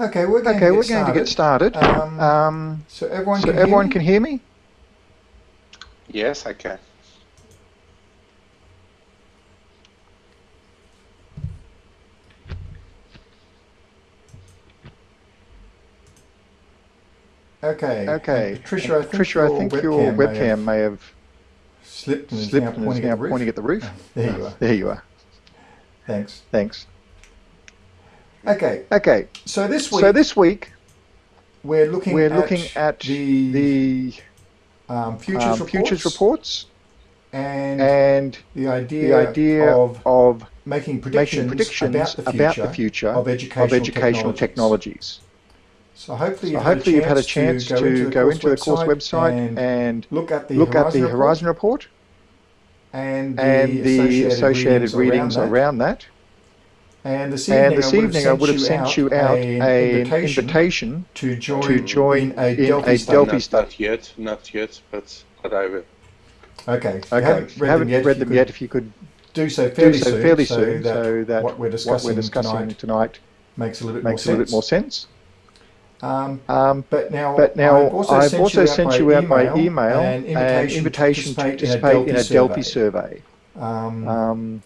Okay, we're going, okay, to, get we're going to get started. Um, Um, so everyone, so can, everyone hear can hear me? Yes, I can. Okay. Okay. And Patricia, I think, Patricia, your, I think webcam your may have may have slipped and is slipped now and is now at pointing at the roof. There you are. There you are. Thanks. Thanks. Okay. Okay. So this week So this week we're looking we're at looking at the, the um, futures, um, reports futures reports and, and the idea, the idea of of making predictions, making predictions about the future, about the future of educational, of educational technologies. technologies. So hopefully, So you've, hopefully you've had had a chance to go into the course website and, and look at the look at Horizon the report Horizon report and the, and the associated readings around that. around that. And this evening, And this evening I would have sent you out an an invitation invitation to join, to join in a in Delphi a study. Delphi not, study. not yet, not yet, but but I will. Okay. If you Okay, haven't read haven't them yet, read if you them could yet. If you could do so fairly do so soon, fairly so that so that what we're what discussing, we're discussing tonight, tonight makes a little bit makes a more little bit more sense. Um, Um, but now, but now I've also I've sent, also you, sent out you out by email an an invitation, invitation to to participate in a Delphi, survey. survey. Um, Um,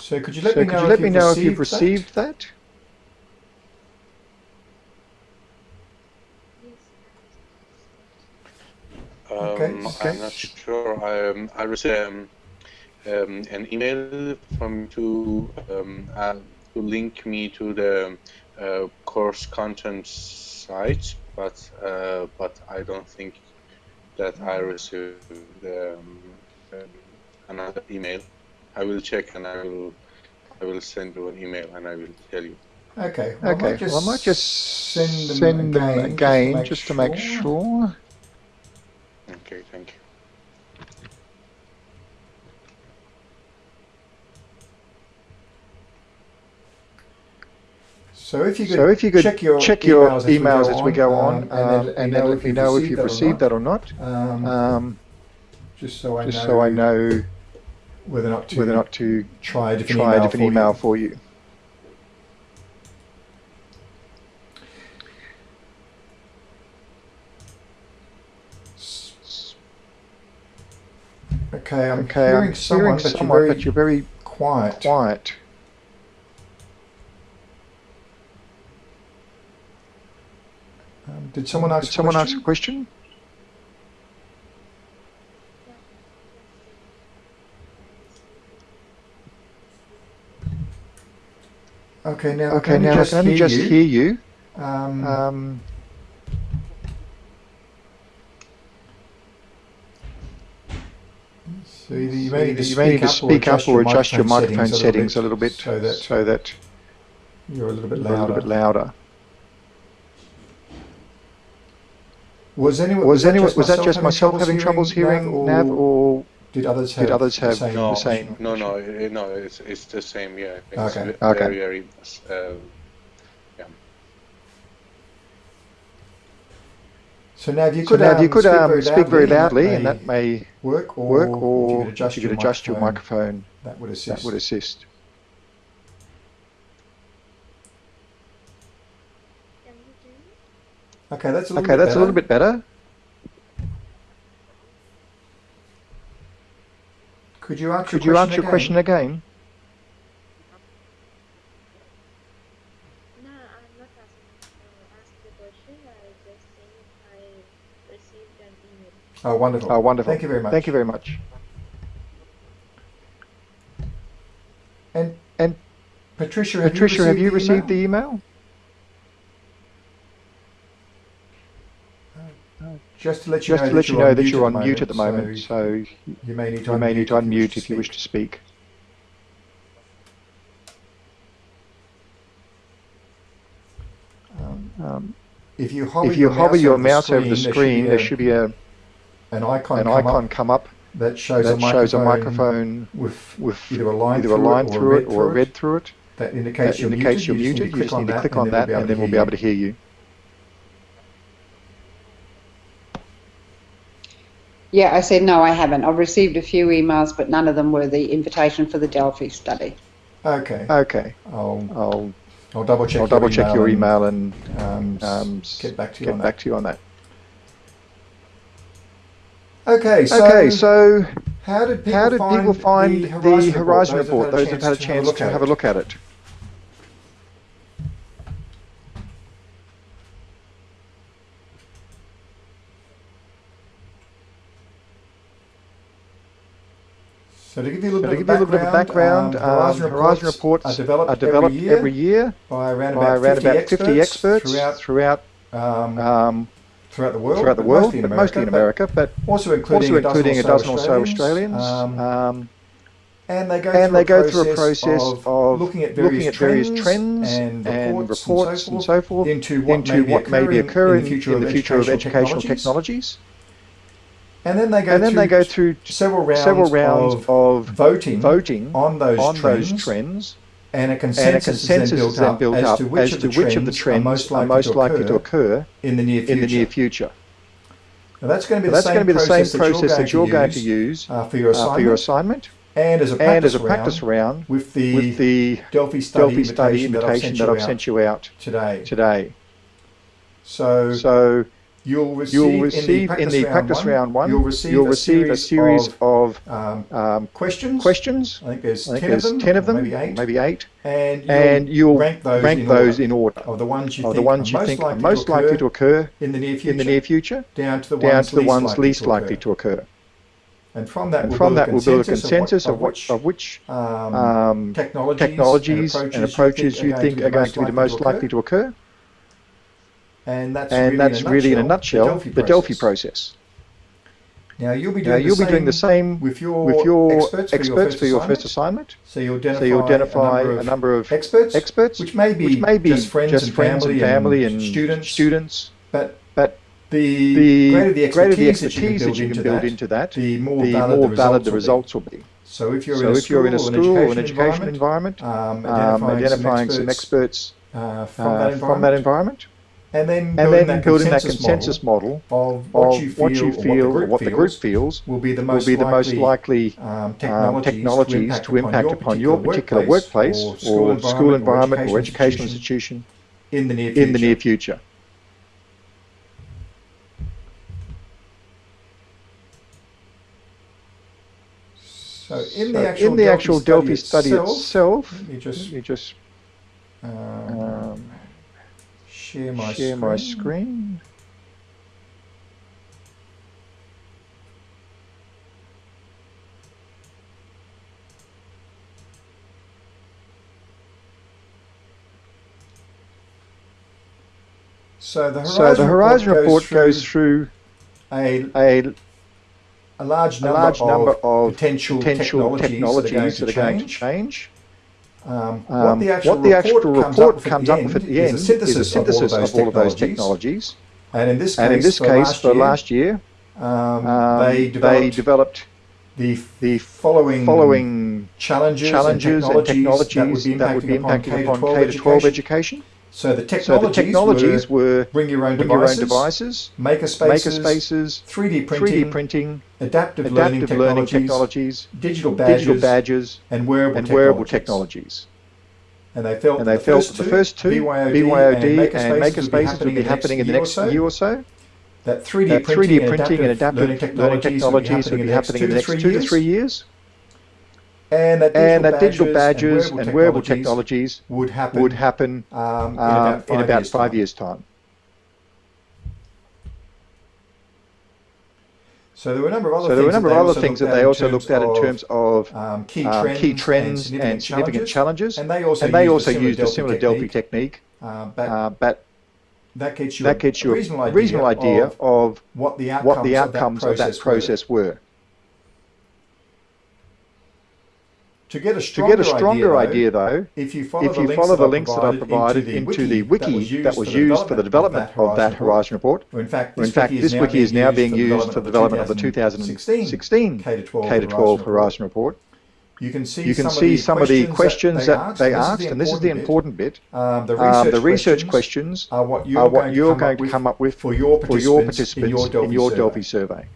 so could you let so me know, if, let me you've know if received you've received that? Um, Okay, okay. I'm not sure. I, um, I received um, um, an email from to um, uh, to link me to the uh, course content site, but uh, but I don't think that I received um, um, another email. I will check and I will I will send you an email and I will tell you. Okay. Well, Okay, I might just well I might just send them send them again, again just to make sure. sure. Okay, thank you. So if you could, So if you could check your check your emails, emails as we go on, um, um, and then let me know if you've received that or not, Um, um, just so I just know, so I know whether or not to whether or not to try a different try email, a different for email you. for you. Okay, I'm Okay, hearing I'm someone, hearing but, you're someone, very but you're very quiet. quiet. Um, did someone ask? Did someone ask a question? Okay, now Okay, I now I can only hear just you. hear you. Um, Um, so either you may need to speak, need to up, speak or up or adjust your microphone settings a little bit so that so that you're a little bit you're a louder. little bit louder. Was anyone? Was anyone was that just myself having hearing troubles hearing Nav, or did others have? did others the have same the same? No, no, no. It's it's the same. Yeah. It's Okay. ve- Okay. Very, very. Uh, So now, if you So could, now, if you um, could speak, um, very, speak very loudly, loudly, and that may work, or, work, if you could adjust, you could your, adjust your microphone, microphone, that would assist. that would assist. Okay, that's a little Okay, bit that's a little bit better. Could you ask Could your you question ask your again? question again? No, I'm not asking the question. I just saying I received an email. Oh, wonderful. Oh, wonderful. Thank you very much. Thank you very much. And And Patricia, have Patricia, you have you received received the email? Just to let you know to that let you you're know on that mute you're at on mute at the moment, so so you may need to may need to unmute if you wish to speak. Um, Um, if you hover, if you your, hover mouse your over the mouse over the screen, there should be a, an icon, an come icon up come up that shows, that a, shows a microphone microphone with with either a line, either through, a line it through it or a red red through it. That indicates, That you're, indicates muted. you're muted. You just need to click on that, and then we'll be able to hear you. Yeah, I said no, I haven't. I've received a few emails, but none of them were the invitation for the Delphi study. Okay. Okay, I'll I'll I'll double check. I'll your double check your email and Um, um, get back to you get on back that. to you on that. Okay, so, Okay, so how did people how did find people find the the Horizon, Horizon report? report? Those who've had a chance to have a look at it. So to give you a little, So bit, give a little bit of background, um, Horizon, Horizon reports reports are developed, are developed every, year every year by around by about, around 50, about experts 50 experts throughout, throughout um, um, throughout the world, throughout the world, mostly in but mostly in America, America, but but also including, also including a dozen or so Australians. Australians. Um, Um, and they go, and through, they a go through a process process of looking at various, looking at various trends, trends and and reports, reports and, so so forth forth into what, into may, be what may be occurring in the future, in the future of educational technologies. And then they go And then through they go through several rounds, several rounds of, of voting, voting on those on trends, those trends, and a and consensus, a consensus is is then built up as to which, as of, to the which of the trends trends are most likely, to, occur occur in the near future. in the near future. Now that's going to be the that's same going to be the same process, process that you're going to use, uh, for your uh, assignment, for your assignment and as a practice, as a round practice round with the, with the Delphi study Delphi study invitation, invitation that I've out sent you out today. today. So, So you'll receive, you'll receive in the practice, round, one, you'll you'll receive, a series of, of um, um, questions. questions. I think there's I think ten there's of them, ten of them, maybe eight, maybe eight, and you'll, and you'll rank those, rank in, those order in order of the ones you think the ones you most think are likely, most to, likely occur to occur in the near future, in the near future, down to the down ones, to the ones least likely likely to occur. And from that, And we'll from build that, we'll build a consensus of of what, which, of which um, um, technologies, technologies and approaches you think are going to be the most likely to occur. And that's And really, that's in a really, in a nutshell, nutshell, the Delphi process. Now you'll be Now, doing, you'll the, be doing the same with your, with your experts, experts for your first assignment. So you'll identify, So you'll identify a, number of experts, experts, which may be, which may be just friends, and, family family and, students, students, but but the, the greater the greater the expertise, expertise that you can build into that, the more the valid, more the, valid the results will be. So if you're So in a if you're in a school or an education education environment, um, um, identifying, identifying some some experts, experts uh, from, uh, that from that environment, environment, and then and building, then that, building that consensus consensus model model of what of you feel, what you feel or what the group, feels, will be the most be the most likely um, um, technologies, technologies to impact upon your particular workplace or school environment or educational institution in the near future. in the near future. So in the So actual, in the actual Delphi study itself, itself, let me let just me just um, um, share my share screen. my screen. So the Horizon, So the Horizon report through goes through a, a, a large a number, large number of of potential, potential technologies, technologies that are going to change. change. Um, Um, what the actual, what the actual report, report comes up with at the end is a synthesis, is a synthesis of all of those technologies. technologies. And in this case, in this for case, last for year, last year, um, um, they developed developed the the following, following challenges, challenges and and technologies, technologies that would be impacting upon K-12 K-12 education. So the So technologies, the technologies were were bring your own bring your own devices, devices, maker spaces, makerspaces, 3D printing, 3D printing, adaptive, learning, adaptive learning technologies, technologies, digital badges, digital badges, and wearable and technologies. wearable technologies. And they felt, And they the felt first the first two, BYOD, BYOD and makerspaces, makerspaces would be happening in the next year or so. That 3D, That printing, 3D printing and adaptive learning technologies, would be happening in the next two to three years. And that digital, And that digital badges, badges and wearable technologies would happen, would happen um, in um, about five, in about years, five time. years' time. So there were a number of other So there were a things number that of they other also things looked that they at also looked at in terms of um, key, um, trends key trends and and significant challenges. And they also And they used also a similar used a similar Delphi technique, uh, but uh, but that gets you, that gets you a reasonable idea, reasonable idea of of what the outcomes, what the outcomes of of that that process, process were. were. To get a stronger, get a stronger idea, idea, though, if you follow, if the, you links follow that the links that I provided into the wiki that was used for the development of that Horizon report, Or in fact, this, in fact, wiki, this wiki is now being used for the development of the 2016 2016 K-12 K-12 Horizon report. You can see You can some see of some of the questions that they asked, and this is the important bit. bit. Um, the research, Um, the research questions are what you're, are going, you're to, come going up to with come up with for your participants, in your Delphi, survey. survey.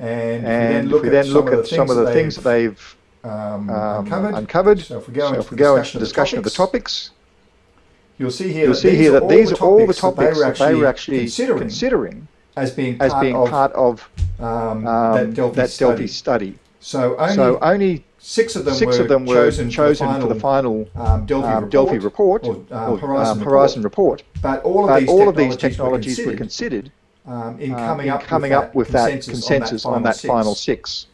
And, And if we then look, at, some of the things they've um, um, uncovered. uncovered. So if we go So into we go discussion into discussion of the topics, you'll see here you'll that see these here are that these are all the topics that they were actually considering, considering as being as part being of part of um, um, that Delphi that study. Delphi study. So only So only six of them six were of them were chosen, chosen for the final, um, Delphi, um, report, Delphi report or, um, Horizon, um, report. Horizon report. But all of But these all of these technologies technologies were were considered, considered um, in um, coming, in up, coming with up with that consensus, consensus on that final six. six.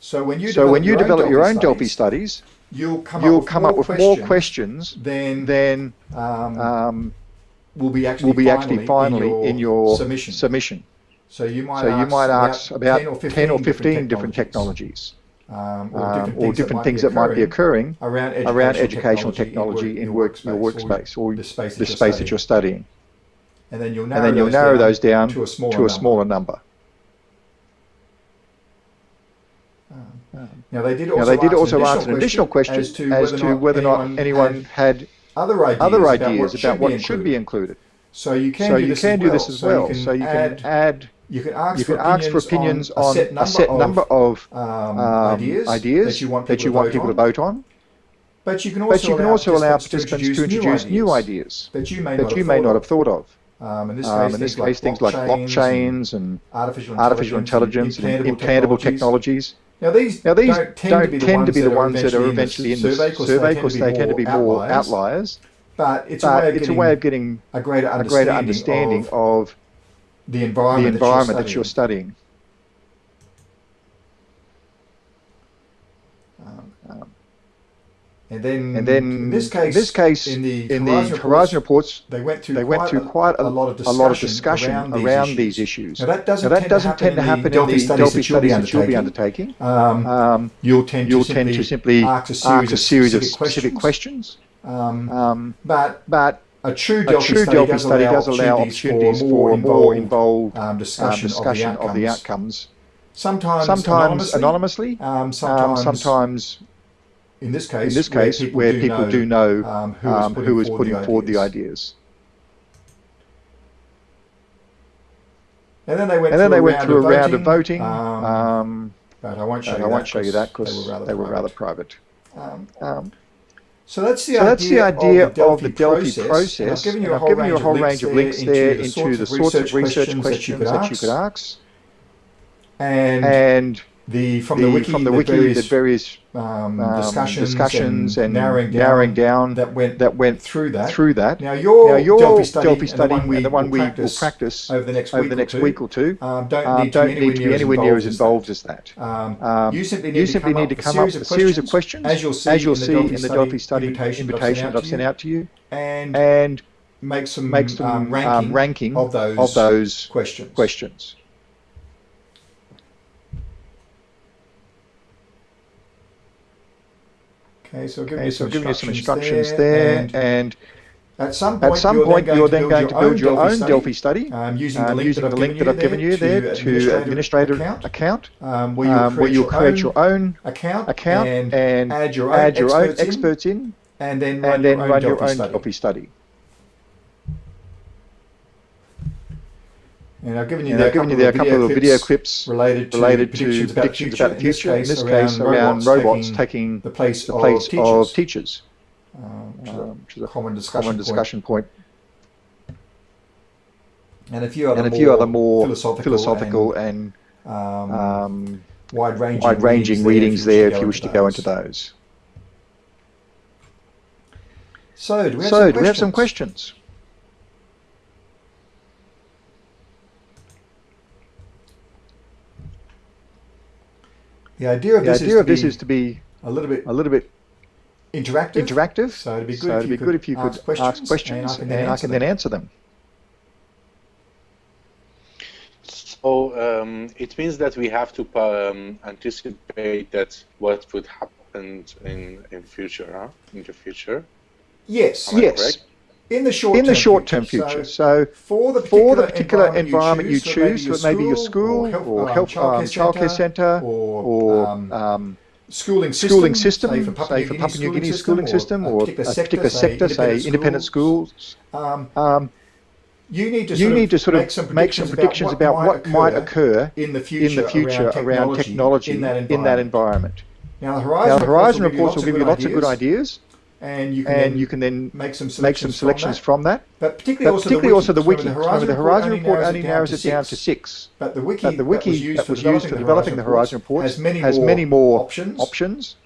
So when you So develop when you your develop own your Delphi own Delphi studies, studies, you'll come you'll up with, come more, up with questions more questions than than um, um, will be actually will be actually finally in in your submission. submission. So you might So ask you might ask about 10 or 15, different, technologies, um, or um, different, or things, different that things that might be occurring around educational, around educational technology in work, your workspace or the space, the space that you're studying. And then you'll narrow, then you'll those, narrow down those down to a smaller, to a number. smaller number. Now they did also, they did ask also an ask an additional question as to whether, or not anyone had other ideas, other about ideas what about should what be should be included. included. So you can So do you this can as do well. this as well. So you add, can add, you can ask you for can ask for opinions opinions on on a set number of um, um, ideas, ideas that you want people, you to, want vote people to on. vote on. But you can also you can allow also allow participants to introduce new ideas that you may that not you have may not have thought of. Um, in this case, Um, in this things, case, things like like blockchains, and artificial intelligence, artificial intelligence and implantable, implantable technologies. technologies. Now these, Now these don't tend to be the ones that are eventually in the survey because they tend to be more outliers. But it's a way of it's a getting way of getting a greater a understanding, greater understanding of of the the environment, environment that that you're you're studying. studying. And then, And then in this case, this case, in the in the reports, reports, they went through they quite, went through quite a, a lot of discussion, a lot of discussion around, these issues. Now that doesn't, Now, that tend, doesn't to happen in the Delphi studies, that you'll be studies that you'll be undertaking. Um, Um, you'll tend you'll to tend simply to simply ask a series, ask a series of specific questions. questions. Um, Um, but but a true Delphi, true study, study allow does allow opportunities for more involved involved um, um, discussion, discussion of the outcomes. Sometimes, Sometimes anonymously, anonymously, um, um, sometimes, sometimes in this case, in this case, where people do know um, who, um, is who is putting putting forward the ideas. ideas. And then they went, And through, then they a went round through a of round of voting. Um, Um, but I won't show you I that won't show you that because they were rather private. private. Um, Um, so that's the so idea, that's the idea of the Delphi, process. process. And I've given you a whole, given you a whole of range of links there into the sorts of research questions that you could ask. And, And the from the, the wiki, from the the wiki, various the various um, um, discussions, discussions and, and narrowing down, narrowing down that went that went through that. through that. Now your, Now your Delphi study, Delphi and the one we, the one will, we will practice practice over the next over week the next or two, week or two um, don't um, need don't to be need to be anywhere near as involved as that. Um, Um, you simply need you to come need to up with come a up series with of a series of questions, as you'll see, as you'll in, the see Delphi in the Delphi study invitation, invitation that I've sent out to you, and, and make some, make some um, ranking, um, ranking of those, of those questions. questions. Okay, so give Okay, you so some I've given some instructions instructions there, and and at some point, at some you're point then you're going then going to build your own Delphi study, um, using the um, link, using that, I've link that I've given you there to administrator account, account, um, where you'll um, create, where you'll your, create own your own account, account and, and add your own add your own experts, in, experts in, and then run and then your own run your own. Delphi study. And I've given you And there I've given you there a couple of video clips related to related predictions, to about, predictions the about the future. In this case, around around robots taking the place, the place of of teachers, teachers, um, which is um, which is a common discussion, common point. discussion point. and a few other a more other more philosophical, philosophical and and, um, um, wide-ranging, wide-ranging readings there if you wish to go into those. those. So, do we have, So, some, do we have some questions? The idea of The this, idea is, of to this be is to be a little bit a little bit interactive. interactive. So it'd be good So if it'd you be could good if you could ask questions, ask questions and and I I can can then then answer answer them. So um, it means that we have to um, anticipate that what would happen in in future, huh? In the future. Yes, Am I Yes. In the short In the term short-term future. So, So, for the particular, for the particular environment you choose, so so it may be your school or um, health um, childcare centre or, or um, um, schooling system, schooling system, say for Papua, say for Papua New Guinea schooling system, or particular a particular sector, say independent schools. Um, Um, you need to you sort need of to sort make of some make some predictions, predictions about what might occur in the future, in the future around technology in that in that environment. Now the Horizon, Now, the Horizon reports will give you lots of good ideas, and you can, and then you can then make some make selections, some selections from that. from that. But particularly, But also, particularly the also the wiki. Remember, Remember, the Horizon report only narrows it down to six. But the wiki, But the wiki that was used for developing the Horizon report has many, has more, many more options. options.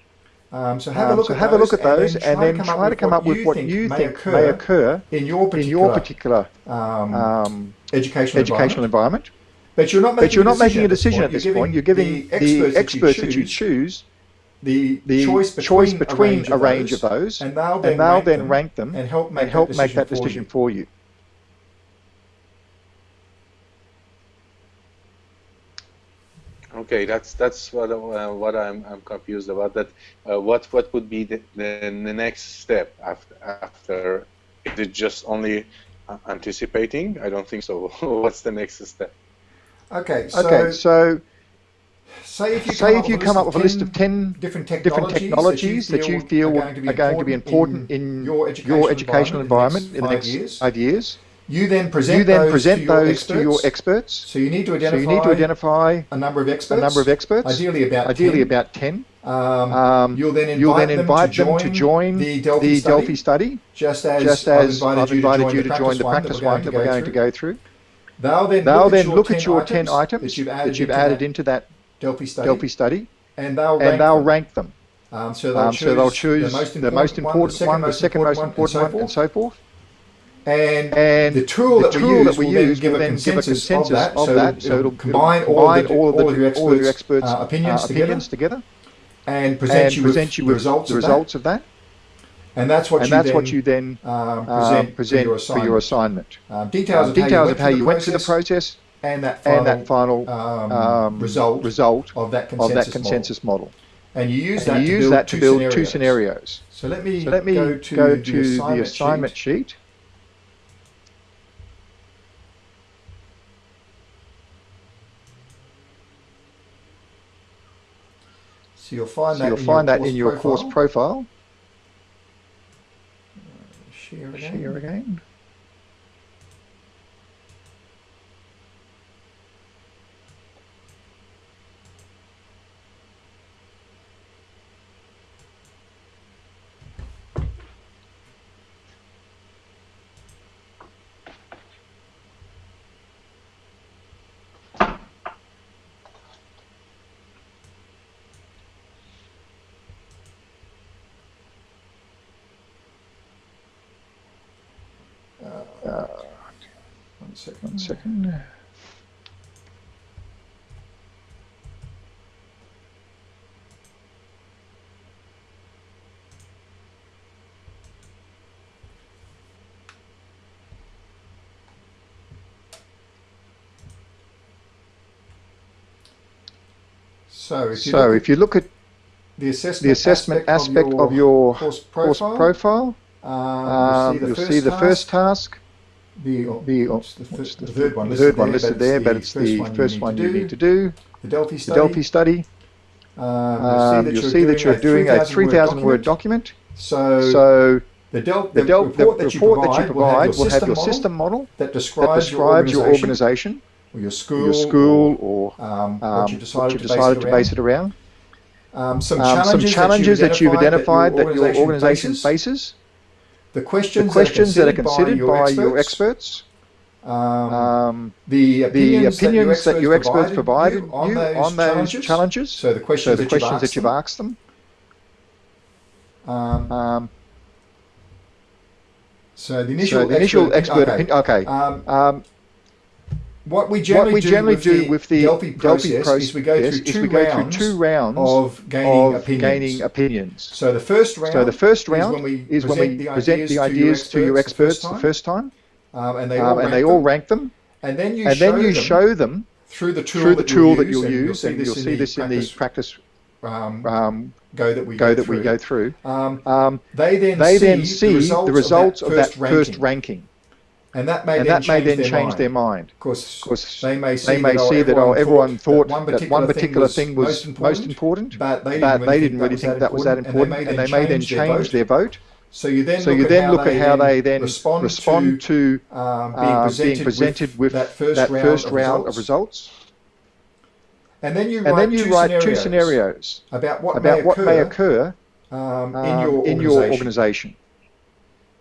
Um, so have a Um, look so at have those, a look at those and then try to come up with what you think occur may occur in your in particular, your particular um, um, educational, environment. But you're not making, But you're not making a decision decision at this point. You're giving the experts that you choose the, the choice choice between, between a range of those, and they'll then, and they'll rank, then them rank them and help make and help that make that decision decision for for you. Okay, that's that's what uh, what I'm I'm confused about. That uh, what what would be the, the, the next step after after? Is it just only uh, anticipating? I don't think so. What's the next step? Okay, so, Okay, so say if you say come, if you come up with a list of 10 different different technologies, technologies that you feel are going to be important in your your educational environment in the next years, five years, you then present you then those, present to, your those to your experts. So you need to So identify, you need to identify a number of experts. a number of experts, Ideally about ideally 10. about 10. Um, Um, you'll then invite, You'll then them, invite to them to join the Delphi, the study, Delphi study, just as, just I've as invited, I've you, invited to you to join the practice one that we're going to go through. They'll then They'll look, then at look your at your 10 10 items that you've added, that you've into, added that into that Delphi study, Delphi study, and they'll rank and they'll them. rank them. Um, so they'll Um, choose, so they'll choose the most important, one, the second most important one, and so forth. And, And the tool the that we tool use that we will then use give will a then give a consensus, of that. of so that. it'll, So it'll combine, it'll all, of combine the, all of the all of your all of your experts' experts' uh, opinions, uh, together, opinions together and present and you present with the results, the of, results of that. that. And that's what And you that's then what you then um, present, present for your assignment. assignment. Um, details, Um, of, Details how of how you went through the process and that final, and that final um, um, result, result of that of consensus, that consensus model. model. And you use And that, you to, use build that to two build scenarios. two scenarios. So let me, So let me go to, go the, to assignment the assignment sheet. sheet. So you'll find So that you'll in find your that in your course profile. profile. Share again. Share again. Second. one second. So if you So look if you look at the assessment, the assessment aspect of your course course profile, profile, um, um, you'll see the first task, the, the, the, the third one listed third one there, listed there, but it's the first one you need to do. The Delphi The study. Delphi study. Um, Um, you'll see that you're doing a 3,000 word document. So, So the, Del- the, the del- the report, that you provide, that you provide will have your system, model that describes, your organization, or your school, your school, or um, um, what you decided, you to, decided base to base it around. Um, some Um, some challenges that you've identified that your organization faces, the the questions, questions that are considered considered by your experts, um, um, the the opinions, opinions that your experts provided you you on those, on those challenges. challenges. So the So questions, the that, questions you've that you've asked them. Um, Um, so the initial, so the initial expert okay. opinion. Okay. Um, Um, what we generally, what we do, with do the with the Delphi process, Delphi is we go process through two we go through rounds two rounds of gaining of opinions. gaining opinions. so the first round, So the first is when we is when present we the present ideas the to your ideas to your experts the the first first time, um, and they um, all and rank they all them, rank them, and then you and show then you them show them through the tool, through the that tool you'll that use, you'll and use, and you'll see this in the practice um, um, go that we go go that we through. go through. Um, Um, they then they see, then see the results, of that, first, first ranking, ranking, and that may and then that may change, then their, change mind. their mind. Of course, Of course, they may see they may that, see that oh, everyone thought that one particular thing was most most important, but they didn't but really they think didn't that really was think that that was that important, and they may then change their vote. So you then So look you at then how look they at how they then respond, respond to, to um, being, uh, presented being presented with that first that round, first of, round results. of results. And then you and write, then you two, write scenarios two scenarios about what about may what occur, may occur um, um, in your in your organisation.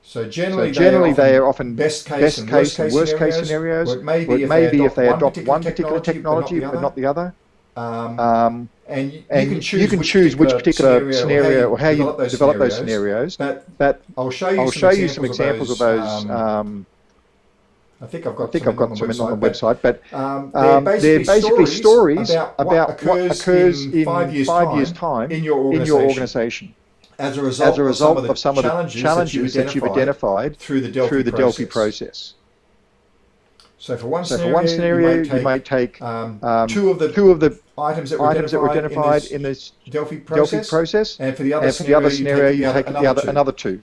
So generally, So generally, they they are are often often best case best and worst case worst case scenarios, scenarios. or it may be if they adopt one particular particular technology, but not the other. um, Um, and you, and you can choose, choose which particular scenario or how you develop those develop those scenarios. But But I'll show you, I'll some, show examples you some examples of those. um, Um, I think I've got I think some I've got some in on the website, but um, um, they're basically, stories, about, what occurs, in five years, time, in your in your organisation organisation as a result, as a result of some of the challenges, challenges that you've identified identified through the Delphi through the process. Delphi process. So for one So scenario, for one scenario, you might take, um, um, two of the two of the items that were items that were identified in in this Delphi process, Delphi process, and for the other and for the other scenario, you take the other two. another two,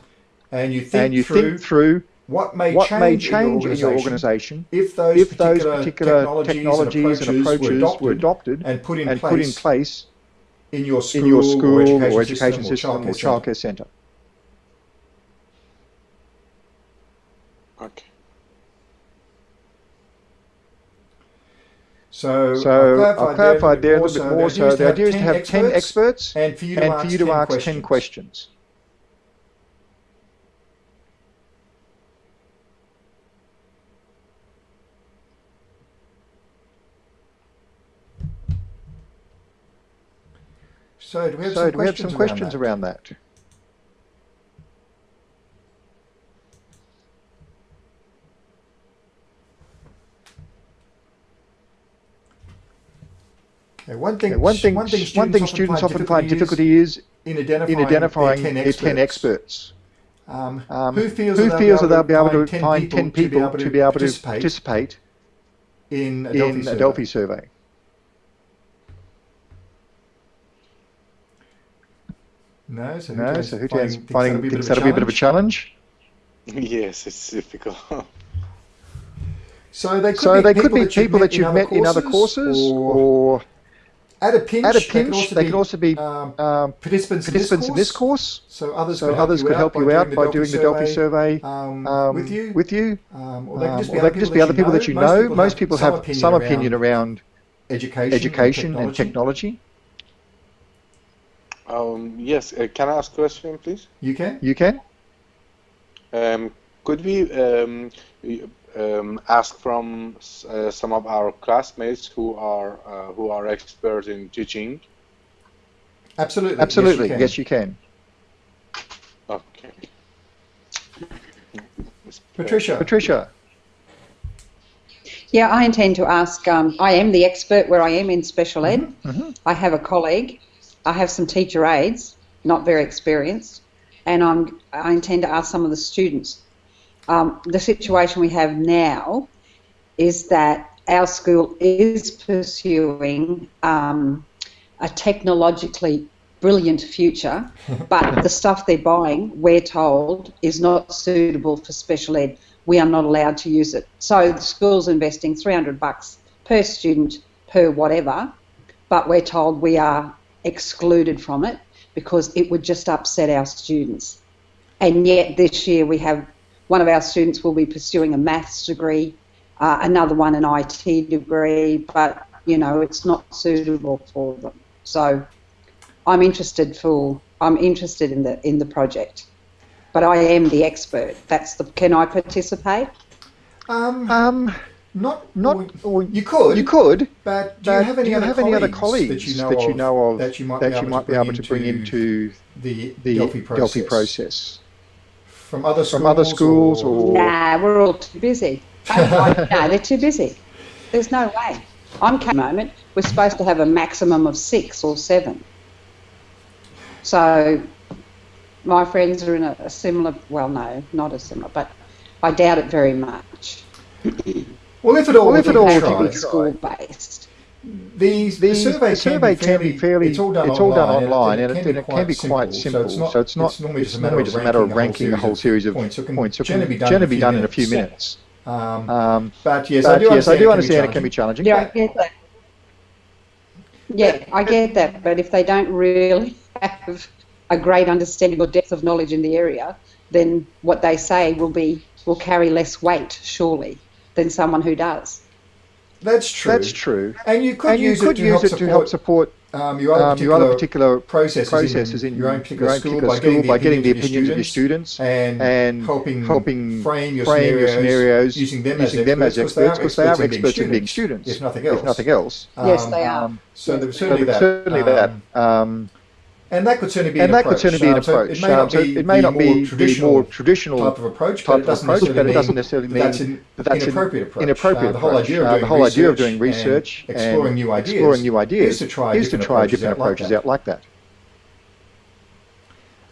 and you think and you through think through what may what change, may change in in your your organisation organisation if those if those particular, particular technologies, and approaches, were adopted, adopted and put in and place put in place in your school, in your school or education, or education system, system or childcare childcare centre. Okay. So, So I've I've clarified there a little bit more. So the idea is to have 10 experts and for you to and ask, you to 10, ask questions. 10 questions. So do we have So some do we have questions, some questions around, around that? that? Okay, one thing, Okay, One thing, one thing, one thing students often find difficulty is in identifying, in identifying their 10 their 10 experts. Um, Um, who feels, Who that, feels that they'll they'll be able to find find 10 people to be able to participate participate in a in Delphi survey? Delphi survey? No, so No, Hootan's so who finding- thinks thinks finding that'll be a thinks bit of that'll be a bit of a challenge? Yes, it's difficult. So they could So be they people could be that you've people met that you've met in other courses, or or at a pinch, at a they pinch, they could also be um, um, participants, participants in this course. So others So could help others you could help you out by doing the Delphi survey um, um, with you. with you. Um, or they could just be, other, could just be other people that you know. Most people some have some opinion around education, education and and technology. Technology. um, yes, uh, can I ask a question, please? You can. You can? Um, could we um, um, ask from uh, some of our classmates who are uh, who are experts in teaching? Absolutely. Absolutely. Yes, Yes, you you can. Okay. Patricia. Patricia. Yeah, I intend to ask. Um, I am the expert where I am in special ed. mhm. I have a colleague. I have some teacher aides, not very experienced, and I'm, I intend to ask some of the students. Um, the situation we have now is that our school is pursuing um, a technologically brilliant future, but the stuff they're buying, we're told, is not suitable for special ed. We are not allowed to use it. So the school's investing 300 bucks per student per whatever, but we're told we are excluded from it because it would just upset our students. And yet this year we have one of our students will be pursuing a maths degree, uh, another one an IT degree, but you know it's not suitable for them. So I'm interested for I'm interested in the in the project, but I am the expert. That's the can I participate? Um, Um, not, not. or or you could. You could. But do you have any, you other, have colleagues any other colleagues that you know, of, of that you might, that be, you able might to be able to bring into the, the Delphi process? Delphi process? from other schools, From other schools or- Nah, we're all too busy. No, they're too busy. There's no way. I'm at the moment. We're supposed to have a maximum of six or seven. So my friends are in a, a similar. Well, no, not a similar, but I doubt it very much. Well, if at all, Well, if at all, can we try. be school based. The, the, The, survey, the survey can, be fairly, it's all done online, and, it, can be quite simple. So it's not. It's normally just a normally matter, just a matter of ranking a whole series of points. So it can points. So it generally can be done, generally be done in a few minutes. Um, Um, but yes, I do yes, I understand, do understand it can be challenging. Yeah, I get that. Yeah, I get that. But if they don't really have a great understanding or depth of knowledge in the area, then what they say will be will carry less weight, surely, than someone who does. That's true. That's true. And you could And you use could it to use help it support, to help support um, your other um, particular, your other particular processes, processes in, in your own particular school, particular by, getting by getting the opinions opinions of your students and, and helping, helping frame your frame scenarios, your scenarios using them using as them as experts experts because they are in experts in being students, if nothing else. If nothing else. Yes, Um, they are. Um, So there was so certainly that. certainly um, that. Um, And that could certainly be and an that approach. be an Um, so approach. it may Um, not so be it may not more be the traditional more traditional type of approach, but it of doesn't approach, necessarily but it mean doesn't necessarily mean that's an that that's inappropriate approach. inappropriate Uh, the whole idea of Uh, doing the whole idea of research doing research and exploring new ideas exploring new ideas is to try is to different try approaches different out like approaches that. out like that.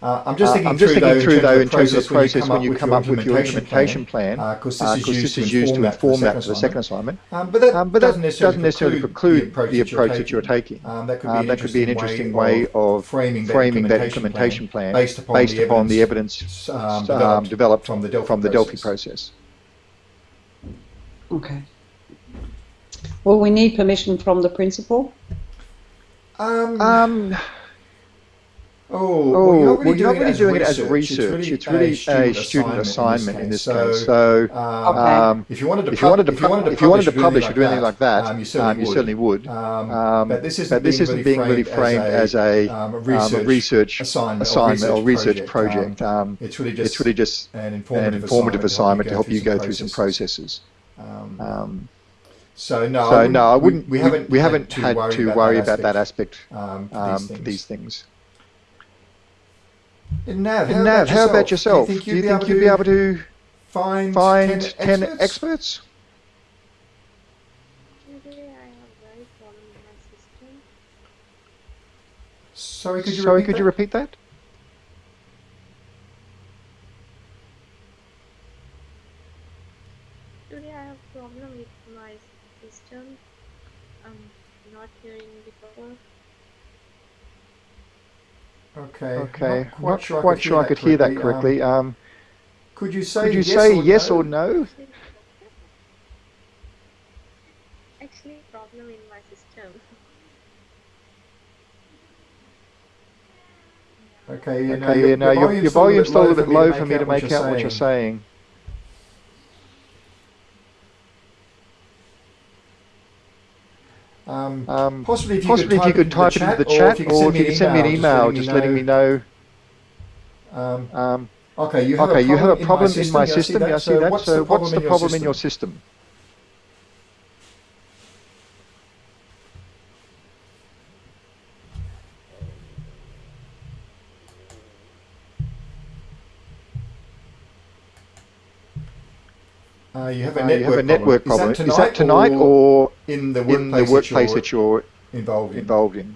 Uh, I'm just Uh, thinking I'm just through, thinking though, through in though terms in of the terms of the process process when you come up with your implementation plan, because because this this is used to inform that that for the second assignment. assignment. Um, but that, Um, but that doesn't necessarily, doesn't necessarily preclude preclude the approach, that, you're taking. taking. Um, that could be, Um, an, that could be an interesting interesting way of framing that framing implementation implementation plan based upon based the upon the evidence, evidence um, um, developed developed from the Delphi from the Delphi process. process. Okay. Well, we need permission from the principal. Um, Um, oh, oh, well, you're not well, really you're not doing, really it, doing as it as research. It's really a student assignment in this case. So, um, Okay. um, if you wanted to, if you wanted to, if you wanted to if you wanted to publish, or do anything like that, um, you um, certainly you would. certainly would. Um, Um, but this isn't, but this being, isn't being really framed as a, um, a um, research, a research assignment, assignment or research project. project. Um, it's really just, it's really just an an informative, informative assignment to help you go through some processes. Um, Um, so no, so no, I wouldn't. We, haven't. we haven't had to worry about that aspect um, um, for these things. And Nav, how, And about, Nav, how about yourself? yourself? Do you think you'd, you be, think able you'd be able to find, find 10, 10 experts? experts? Today I have very problem with my system. Sorry, could you Sorry, repeat could that? you repeat that? Today I have problem with my system. I'm not hearing the proper. Okay. Okay, Not quite sure, quite sure I could hear that correctly. Um, Um, could you say could you yes say or yes no? or no? Actually, problem in my system. Okay, you know, Okay, your, you know, your, your volume's still a little bit low for me to make out what you're saying. Um, Um, possibly if you possibly you could type it into the chat, or if you could send me an email just letting me know. Um, Um, okay, you have okay, a you have a problem problem in my system. Yeah, I see that. what's So the what's the problem in system? your system? Uh, you have a Uh, network, have a network problem. Is Is that tonight or in the in workplace, the workplace that that you're you're involved in? involved in?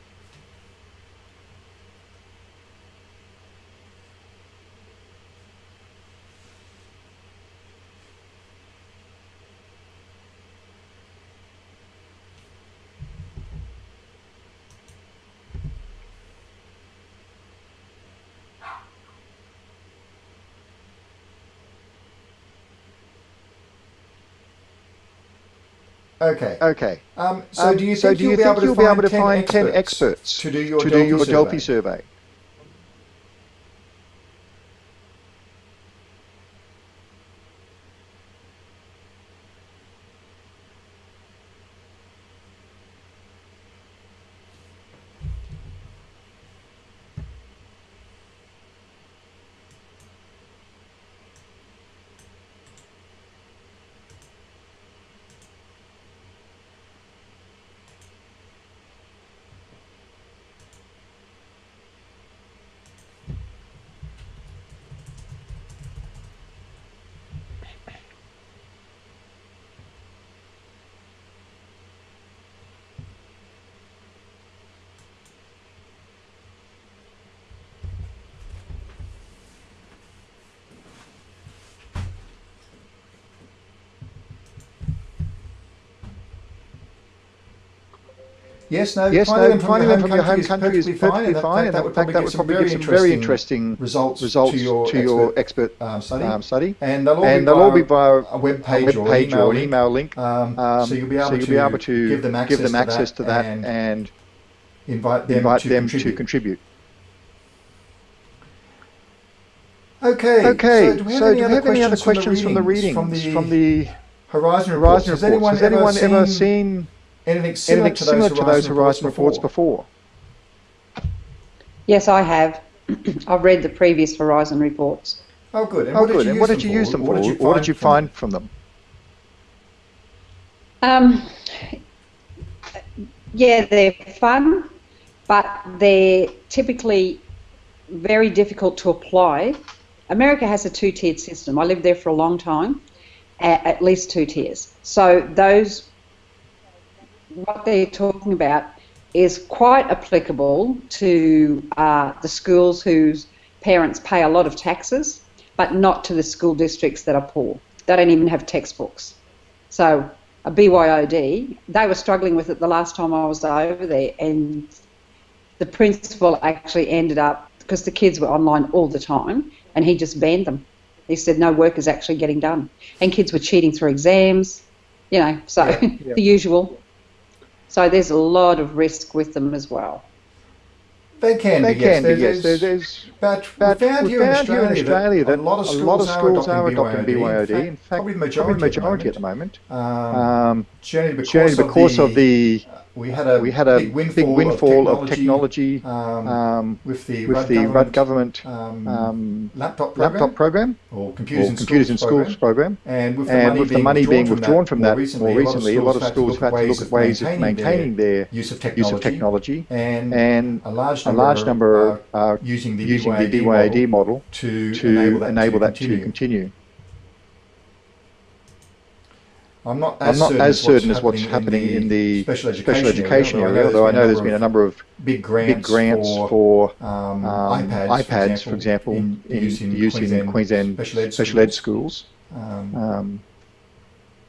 Okay. Okay. Um, so Um, do you so think, do you'll, you be able you'll to be able to find find 10 experts to do your to do your survey? Delphi survey? Yes, no. Yes, finding no, them from finding your them from your home country is perfectly fine, and that, would probably that would probably very give some very interesting results, results to your to your expert, um, study. um, study. and they'll all, And be, they'll via all be via a web page or, email or an link. email link. Um, Um, so you'll be able, so you'll to, be able to give them access, give them access to that, and and invite them, invite to, them contribute. to contribute. Okay. Okay, So do we have so any do other have any other questions from the readings, from the from the Horizon reports. Horizon Has anyone, Has anyone ever, seen anything similar, anything similar to those Horizon reports before? before? Yes, I have. I've read the previous Horizon reports. Oh, good. And Oh, what did good. you And use what them did you use them What for? did you What did you find from them? Um, yeah, they're fun, but they're typically very difficult to apply. America has a two-tiered system. I lived there for a long time, at least two tiers. So those, what they're talking about, is quite applicable to uh, the schools whose parents pay a lot of taxes, but not to the school districts that are poor. They don't even have textbooks. So a BYOD, they were struggling with it the last time I was over there, and the principal actually ended up because the kids were online all the time, and he just banned them. He said no work is actually getting done, and kids were cheating through exams, you know, so yeah. the usual. So there's a lot of risk with them as well. They can They be, yes. can be, There's- yes. There's- There's, But, but we found, we here, in found here in Australia that a lot of schools, are adopting BYOD. In In fact, fact, probably the probably majority, majority at the moment. Um, Um, generally because, generally because of the, we we had a, we had a big windfall, big windfall of of technology, technology um, um, with the with Rudd the government, government um, um, laptop program laptop program or computers, or in, computers schools, program. program. And with the And money, with the being, money withdrawn being withdrawn from that more more recently, a lot of schools have had to look at ways of maintaining their use of use technology, of technology, and, and a large a number, large number are are using the using the BYOD model model to, to enable that, to, to continue. continue. I'm not I'm as not certain as certain as what's happening in the special education, special education area, area, although I know there's been a number of big grants, big grants for, for um, um, iPads, iPads, for example, in, in use in use in Queensland, Queensland special ed special ed schools. schools. Um, Um,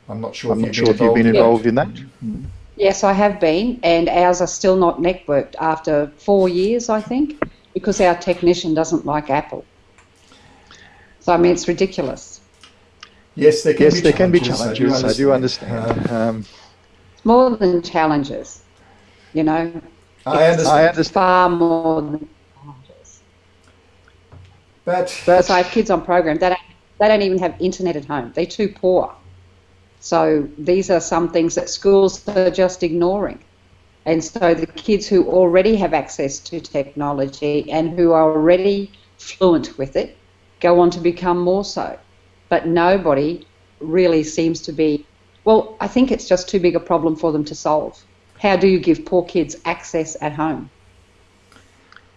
I'm not sure I'm if not you've sure if you've been involved involved in in that. Yes, I have been, and ours are still not networked after four years, I think, because our technician doesn't like Apple. So I mean, it's ridiculous. Yes, there can Yes, be there can be challenges. challenges. I do understand. Um, Um, It's more than challenges, you know. I It's understand. I understand. Far more than challenges. But Because I have kids on program, they don't, they don't even have internet at home. They're too poor. So these are some things that schools are just ignoring. And so the kids who already have access to technology and who are already fluent with it go on to become more so. But nobody really seems to be, well, I think it's just too big a problem for them to solve. How do you give poor kids access at home?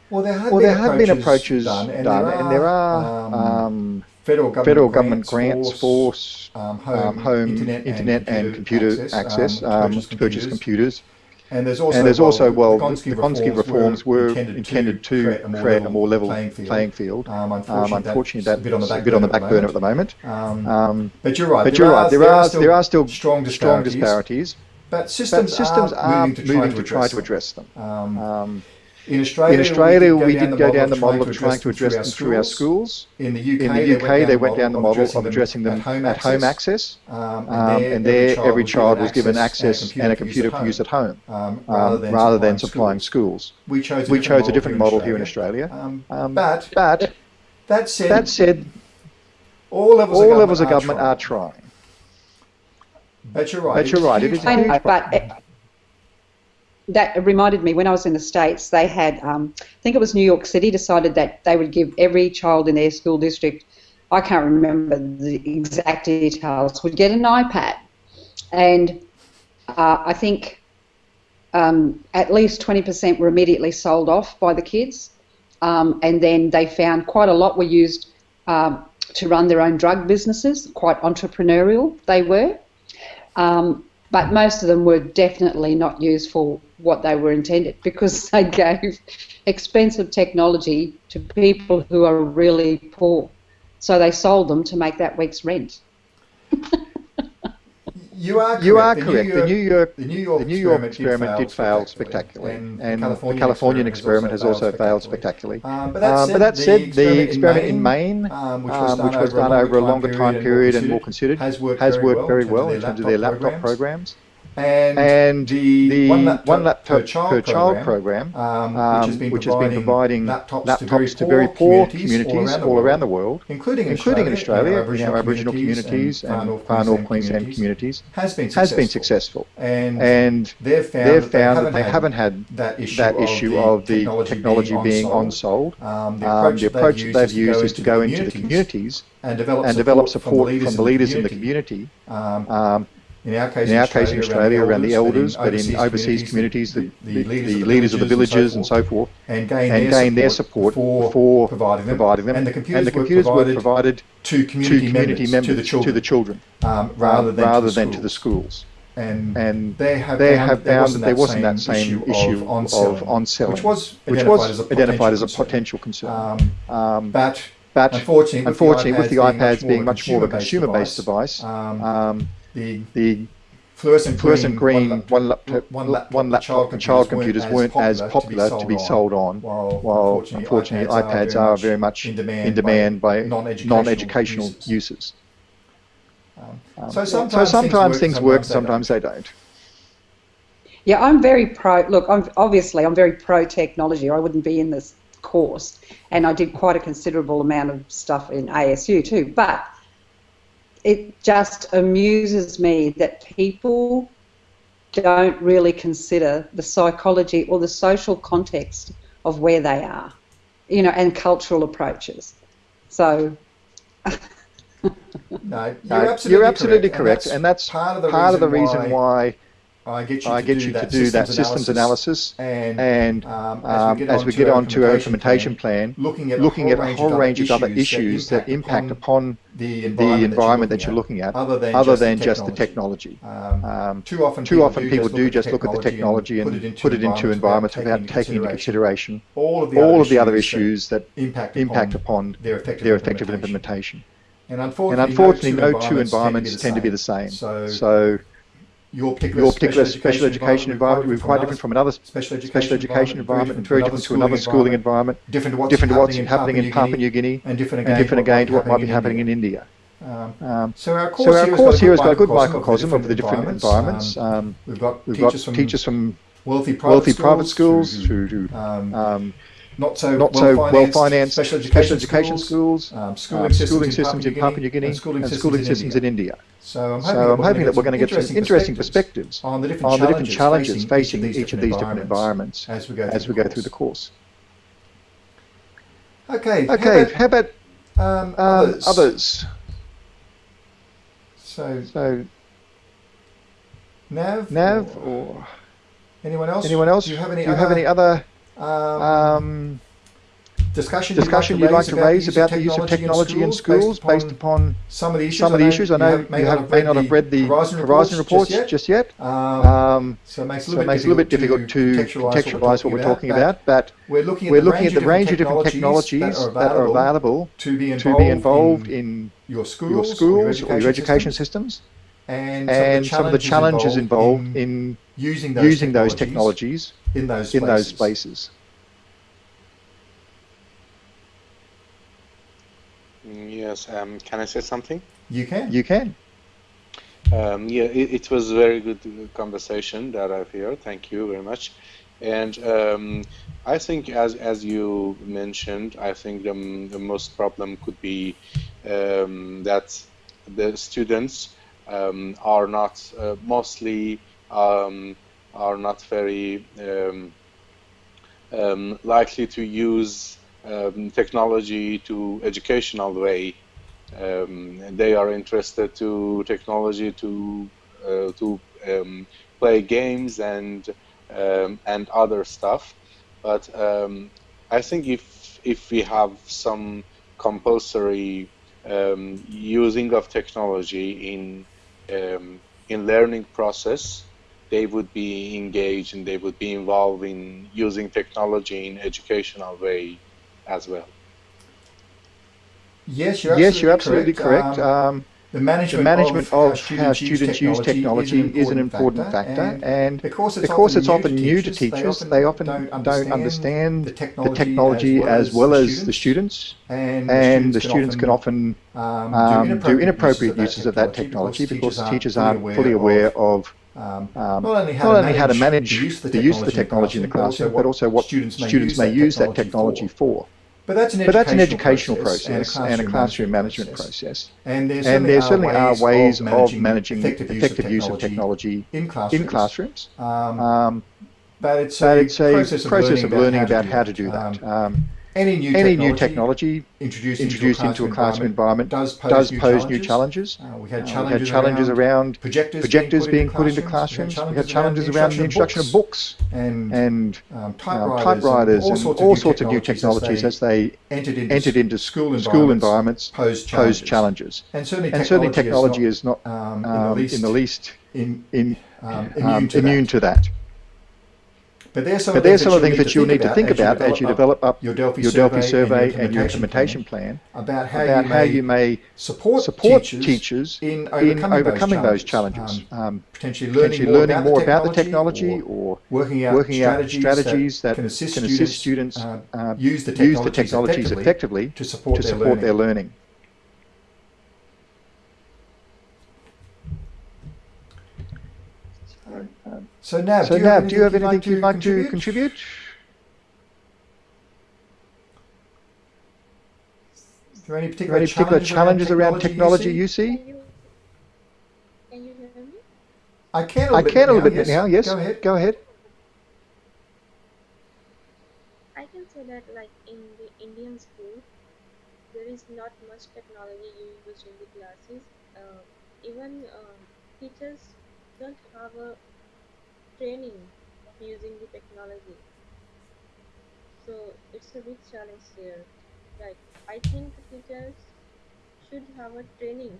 well, there have, Well, been, there have been approaches done, and, done, there are, and there are um, um, federal government federal government grants, grants for um, home, um, home internet, internet and computer access um, to to purchase computers. And there's also, And there's also, well, the Gonski Gonski reforms were intended to create a more level playing field. playing field. Um, Um, unfortunately, Unfortunately, that's that's a bit on the back, a on the burner, back burner at the moment. Um, Um, but you're right. But there you're are, right. There are there are still strong strong disparities. disparities, But but systems, systems are, moving to try, to, try address to address them. them. Um, Um, in Australia, in Australia, we did did go down the model of trying to address them through our schools. In the UK, In the UK, they went down the model of addressing them at home access, Um, um, and there every child was given access and a computer for use at home, um, um, rather than supplying schools. We chose a We different, chose a model different model here in Australia. Um, Um, but But that said, that said, all levels, all of, levels of government government are trying. But you're right. But you're right, it is a I huge but it, that reminded me when I was in the States, they had, um, I think it was New York City, decided that they would give every child in their school district, I can't remember the exact details, would get an iPad. And uh, I think um, at least 20% were immediately sold off by the kids. Um, and then they found quite a lot were used um, to run their own drug businesses, quite entrepreneurial they were. Um, but most of them were definitely not used for what they were intended because they gave expensive technology to people who are really poor. So they sold them to make that week's rent. You are correct. You are The correct. The New York the New York the New York experiment did fail spectacularly, and, and the Californian, Californian experiment has also failed spectacularly. Um, but that said, but that said, the experiment in Maine, um, which um, was done, which was done over a longer time period and more considered, has worked has worked very well in terms of their laptop programs. And, and the, the one laptop, one laptop per child, per child program, program, um, which has been which has been providing, providing laptops, to very poor communities, all around the world, including, including in Australia, in our Aboriginal, communities and far north Queensland communities, has been has successful. been successful. And, And they've found, they've that they found haven't, that they haven't had that issue, that of, issue the of the technology, technology being on-sold. on-sold. Um, the Um, approach, the approach that they've used is to go into the communities communities and develop support, develop support from from the leaders in the community. In our case, in our case in Australia, around the elders, but in overseas communities, the, the, the leaders of the villages and so forth, and gain, and their, gain their support for for providing them. providing them. And the computers, And the computers were were provided, provided to to community, community members, to the children, to the children um, rather than, rather to, the than to the schools. And, And they have they found have found that there wasn't that same issue of on of on-selling, which was which identified was as a identified as a potential concern. Um, Um, but but unfortunately, with unfortunately, the with the iPads being much more of a consumer-based device, um, um, the the fluorescent fluorescent green, green one laptop, one laptop, one laptop and child computers weren't as popular to be sold on, while, while unfortunately iPads are very much in demand, in demand by non-educational, non-educational users. users. Um, Um, so sometimes, so sometimes things things work, work, sometimes sometimes they don't. Yeah, I'm very pro. Look, I'm obviously I'm very pro technology. I wouldn't be in this course, and I did quite a considerable amount of stuff in ASU too. But it just amuses me that people don't really consider the psychology or the social context of where they are, you know, and cultural approaches. So. No, you're absolutely, you're absolutely correct, correct, and that's part of the part of the reason reason why I get you I to get do you to that do that systems systems analysis. And, And um, um, as we get on to our implementation plan, looking at looking a at a whole range of other issues that impact upon the the environment, environment that you're looking at, other than other just than the just the technology. technology. Um, Um, too often, Too often people do just look at the technology and and put it into environments without taking into consideration all of the all other of the other issues that impact, impact upon their effective their effective implementation. And And unfortunately, no two environments tend to be the same. So, So your particular, your particular special education environment will be quite different from another special education, special education environment and very different to another schooling environment, different to what's, different to what's happening, in Papua New Guinea, and different and again, different again to what might be happening in India. Um, Um, so our course, so our here, course here has got a good microcosm of the different environments. Um, Um, we've got we've teachers got from teachers from wealthy private wealthy schools, private schools through, to um, um, not so not well so financed, well financed special education, education schools, um, um, schooling, systems, schooling in systems in Papua New Guinea, and schooling and systems, schooling in, India. in India. So I'm hoping, So I'm hoping that we're going to get some interesting perspectives on the different on the challenges, different challenges facing, each of these different environments as we go as through, we the go through the course. Okay. Okay, how about um, um, others? others? So So Nav, Nav or or anyone else? anyone else? Do you have any Do you other have any other um, um, discussion, discussion you'd like to raise about the use of technology in schools based upon some of the issues? some of the issues? I know you have, may not have read the Horizon, Horizon reports just yet. just yet. Um, Um, so it makes it a so little, it makes a little bit difficult to contextualize what we're talking about, but We're looking at, we're the, looking range at the range of different technologies technologies that are available, available to be involved, in, your schools, your schools or your education systems, systems, and, and some of the challenges involved in in using those using those technologies technologies in those in those spaces. spaces. Yes, um, can I say something? You can. You can. Um, yeah, it, it was a very good conversation that I've heard. Thank you very much. And um, I think, as as you mentioned, I think the, the most problem could be um, that the students um, are not uh, mostly um, are not very um, um, likely to use um, technology to educational way. Um, they are interested to technology to uh, to play games and and other stuff. But I think if if we have some compulsory using of technology in um, in learning process, they would be engaged and they would be involved in using technology in educational way as well. Yes, you're yes, absolutely you're absolutely correct. Um, Um, the management, the management of, of how students use technology is an important factor, and because it's, because it's often new to teachers, they often don't understand the the technology as well as the students, and, and the students can often um, um, do inappropriate uses of that technology because teachers aren't fully aware of um, um, not only how, not to, manage how to manage the use of the use of the technology in the classroom, but also what students may students may use that technology for. But that's an But that's an educational educational process and a classroom management process. And there And there certainly are ways of managing effective, effective use of technology in classrooms. in classrooms. Um, Um, but it's but a it's a process of process of learning about do how to do that. Um, Um, any new any technology new technology introduced, introduced into a classroom environment does pose, does new, pose challenges. new challenges. Uh, we had Uh, we challenges, had challenges around projectors, projectors being put into classrooms. classrooms. We had challenges around the introduction of books and, and um, um, typewriters, and and all sorts of new technologies as they entered into, entered into school environments, school environments pose challenges. pose challenges. And certainly And certainly technology is not um, um, in the least, in in, um, um, immune, to, immune to that. But there's some But of the there's some of the things that you'll need to think about as you develop up your Delphi, your Delphi survey, and your implementation plan, about how, about you, how may you may support, support teachers, teachers in in overcoming, overcoming those challenges. Um, Um, potentially learning, potentially more, learning about, more the about the technology, or or working out working out strategies, strategies that, that can assist can students, assist students uh, uh, use the use the technologies technologies effectively effectively to support, to their, support learning. their learning. So now, So do you now, have do you have anything anything you'd like to contribute? contribute? Are there any particular, there any particular challenges around technology you you see? see? Can you, can you hear me? I can a little I bit can a little now, bit now, yes. Go ahead. Go ahead. I can say that like in the Indian school, there is not much technology used in the classes. Uh, even um, teachers don't have a training using the technology. So it's a big challenge here. Like I think teachers should have a training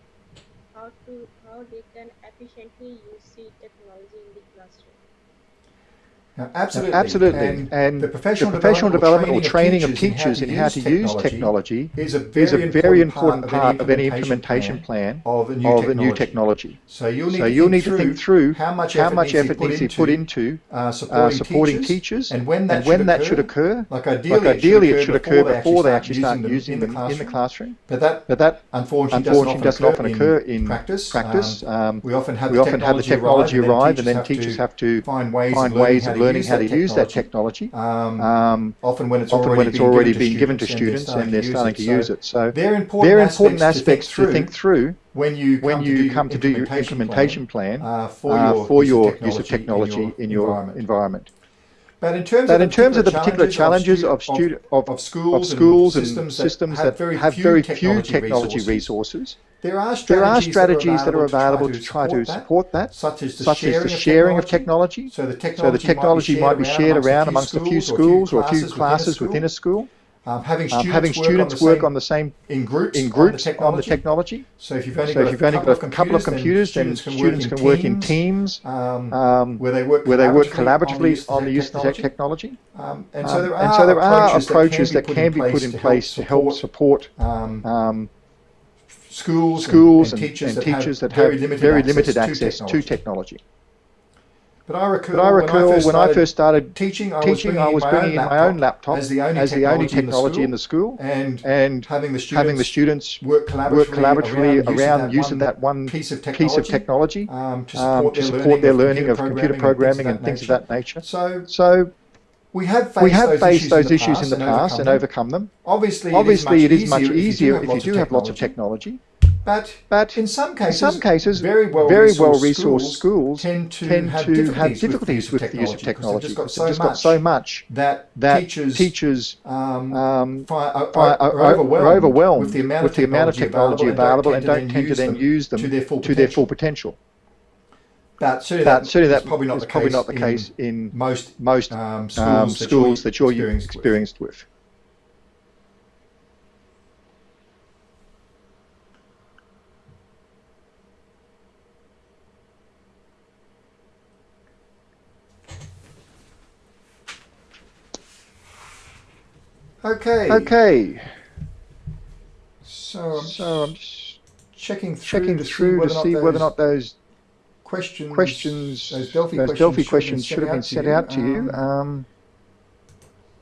how to how they can efficiently use the technology in the classroom. Absolutely. Absolutely. And, And the professional, the professional development, development or training of teachers in how to use technology is a is a very, very important important part of any implementation plan of a new of a technology. new technology. So you'll need, So to, you'll think need to think through how much how effort, much needs, effort to needs to be put into uh, uh, supporting, supporting teachers, teachers, and when that, and should, when occur, that should occur, like ideally, like ideally it should occur before they actually start using them in the classroom. But that But that unfortunately, doesn't often occur in practice. Um, Um, we often have the often have the technology arrive, and then teachers have to find ways, of learning ways how to learning how to use that technology. Um, Um, often when it's often already, when it's been, already given been given to students and they're starting to use it. So they're important, they're important aspects to think through when you when come you to do come to do your implementation plan plan, uh, for uh, your, for use, your of use of technology in your environment. environment. But in terms, But of, in terms of the particular challenges of, of, of schools, of schools and and systems, systems that, that have very few technology resources, there are there are strategies, strategies that are available to try to support that, such as the such sharing, as the of, sharing of technology. technology. So the So the technology might be shared around amongst a few schools or a few classes within a school. Um, having Um, students, having students work on the same in groups, in groups on the on the technology. So if you've only So got a couple got of a couple of computers, then students can work in teams um, um, where they work where they work collaboratively on the use of the technology. Um, and so Um, there are, and so there are approaches, that can be put in place to help support um, um, schools, schools and, and, teachers, and that, teachers have that have very limited very access, to, technology. to technology. But I recall, But I recall when I first started, teaching, I teaching, was I was bringing, bringing in my own laptop as the only as the only technology technology in the school, and and having the students, having the students work collaboratively, work collaboratively around use of that that one piece of technology, piece of technology um, to um, support, to their, support their learning learning of computer programming and things of that nature. So So we have faced we have those faced issues those in the issues past in the and past and overcome them. overcome them. Obviously, Obviously, it is much easier, if you do have lots of technology. But but in some in cases, some cases, very well very resourced, well schools, resourced schools tend to, tend have, to difficulties have difficulties with with the use of technology because they've just got so much that, that teachers, teachers um, um, are, are, are, overwhelmed, are overwhelmed with the amount with of the amount of technology technology available and don't tend to then use them to their full to their full potential. potential. But certainly But that certainly that probably not is the probably case not the in case in most most um, schools, um, that schools that you're experienced with. experienced with. Okay. Okay, So, um, so I'm just checking through checking to see through to whether, see or whether or not those questions, questions, those Delphi those questions, Delphi should questions should have been sent out to you. Um, Um,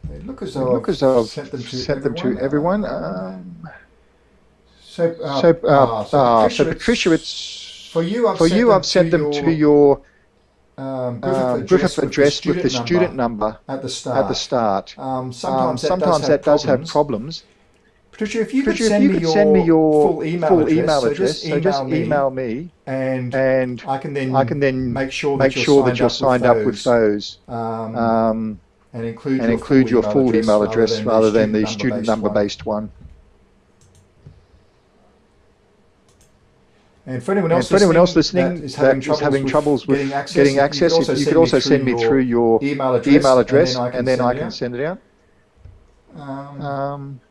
they look as though, look I've as though I've sent them to sent them everyone. to everyone. Um, so, uh, so, uh, ah, so uh, Patricia, so Patricia, it's, it's for you. I've for sent you. them I've sent to them your, to your um, Griffith, um, address, Griffith with address the with the student student number number at the start. at the start. Um, Um, sometimes that, sometimes does, that have does have problems. Patricia, if you could, Patricia, if send, you me could your send me your full email full address, email so address, just so email just me, email me, and and I can then I can then make sure make that you're sure signed that you're up signed with up with those, um, um, and include and your include full your full email address rather than the student student number number based one. And for anyone else, for anyone else listening that is that having is troubles, having with troubles with getting access, getting you could access, also you send could me also through send me your through your email address, email address, and then I can, send, I it can out. send it out. Um, Um,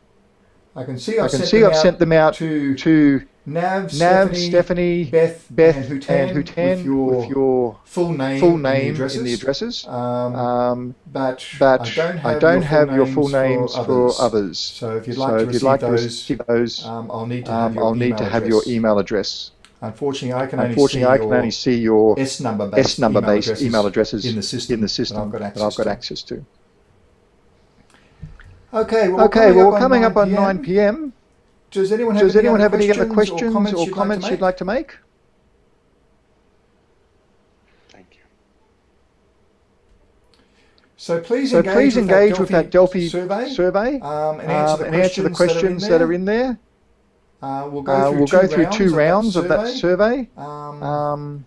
I can see I I've can sent see them I've out sent them out to to Nav, Nav, Stephanie, Beth, Beth, and Hutan, and Hutan with your, with your full name, full in the addresses. in the addresses. Um, Um, but but I don't have, I don't your, full have your full names for others. others. So if you'd So like to if you'd receive like to those, receive those, um, I'll need to have um, your I'll need email to have your email address. Unfortunately, I can only see I can your only see your S number based S number email based addresses email addresses in the system, in the system that I've got that I've got access access to. Okay, well, Okay, coming well, up on coming 9 up on PM, 9 p.m. Does anyone have Does any anyone other have any other questions questions or comments, you'd like to make? Thank you. So please engage, please with, engage that with that Delphi survey, survey um, and answer um, the and answer the questions that are in there. Uh, we'll go Uh, through, we'll two, go through rounds two of that rounds of that survey, survey, um, um,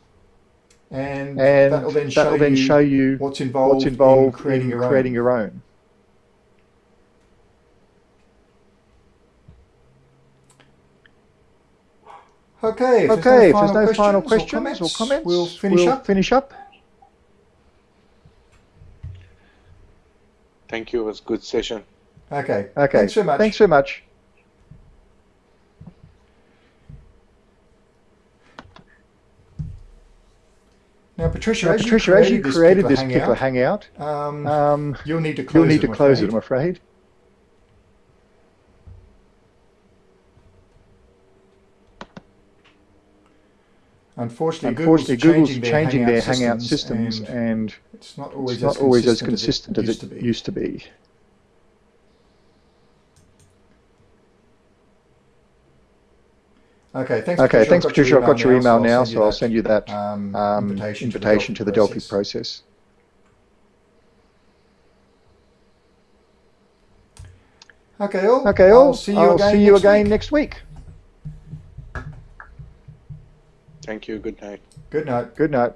and, and that will then show, that'll then you show you what's involved, what's involved in creating your own. your own. Okay, if Okay, if there's there's no final questions questions or comments, we'll finish we'll up. finish up. Thank you. It was a good session. Okay, Okay, thanks very much. Thanks very much. Now, Patricia, Now, as Patricia, you as you created this particular hangout, hangout, um, um, you'll need to close you'll need it. to I'm close it, afraid. I'm afraid. Unfortunately, Unfortunately, Google's, Google's changing their Hangout systems, systems, and and it's not always, it's not as, always as consistent consistent as it used to be. used to be. Okay, thanks. Okay, Patricia. thanks, I've got Patricia. I've got your email now, so so I'll send you that um, um, invitation, invitation to the Delphi process. process. Okay, all. Okay, I'll see you I'll again. see you next again next week. Thank you. Good night. Good night. Good night.